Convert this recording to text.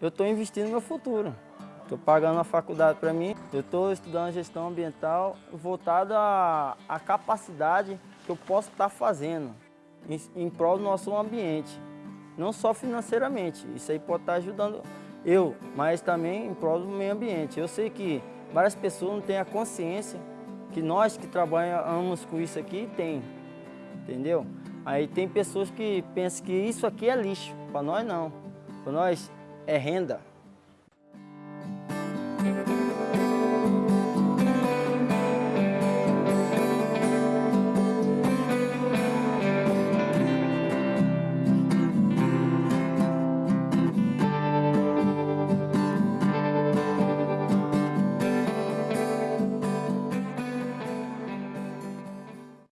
eu estou investindo no meu futuro. Estou pagando a faculdade para mim, eu estou estudando gestão ambiental voltada à, capacidade que eu posso estar tá fazendo em, em prol do nosso ambiente. Não só financeiramente, isso aí pode estar tá ajudando eu, mas também em prol do meio ambiente. Eu sei que várias pessoas não têm a consciência que nós que trabalhamos com isso aqui tem, entendeu? Aí tem pessoas que pensam que isso aqui é lixo, para nós não, para nós é renda.